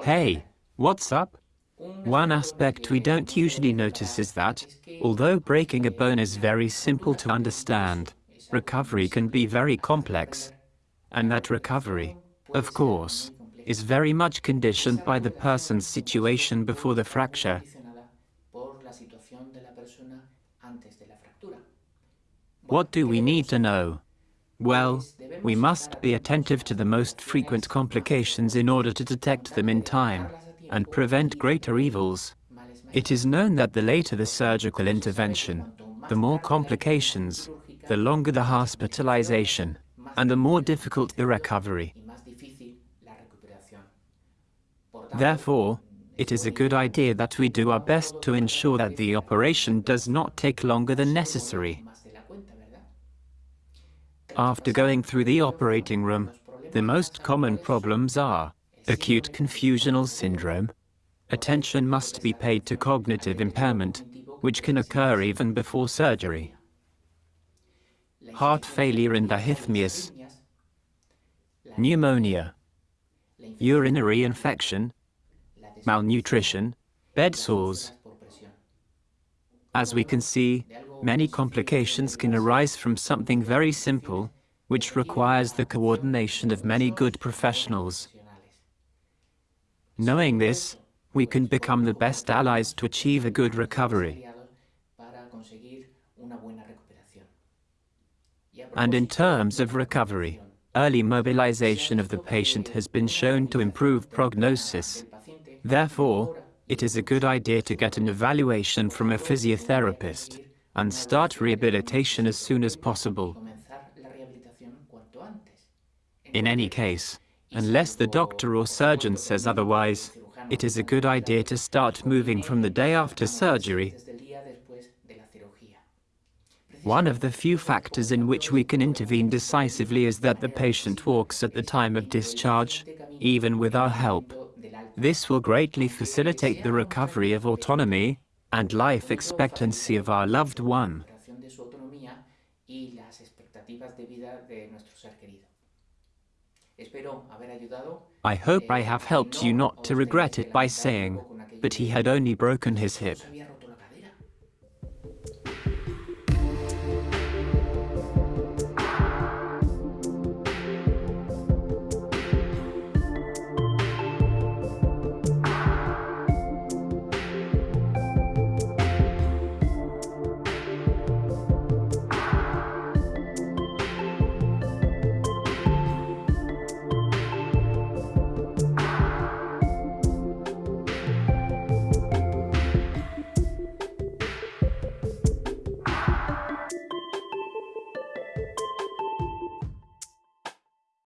Hey, what's up? One aspect we don't usually notice is that, although breaking a bone is very simple to understand, recovery can be very complex. And that recovery, of course, is very much conditioned by the person's situation before the fracture. What do we need to know? Well, we must be attentive to the most frequent complications in order to detect them in time and prevent greater evils. It is known that the later the surgical intervention, the more complications, the longer the hospitalization, and the more difficult the recovery. Therefore, it is a good idea that we do our best to ensure that the operation does not take longer than necessary. After going through the operating room, the most common problems are acute confusional syndrome. Attention must be paid to cognitive impairment, which can occur even before surgery. Heart failure and arrhythmias. Pneumonia. Urinary infection. Malnutrition. Bed sores. As we can see, Many complications can arise from something very simple, which requires the coordination of many good professionals. Knowing this, we can become the best allies to achieve a good recovery. And in terms of recovery, early mobilization of the patient has been shown to improve prognosis. Therefore, it is a good idea to get an evaluation from a physiotherapist and start rehabilitation as soon as possible. In any case, unless the doctor or surgeon says otherwise, it is a good idea to start moving from the day after surgery. One of the few factors in which we can intervene decisively is that the patient walks at the time of discharge, even with our help. This will greatly facilitate the recovery of autonomy and life expectancy of our loved one. I hope I have helped you not to regret it by saying, but he had only broken his hip.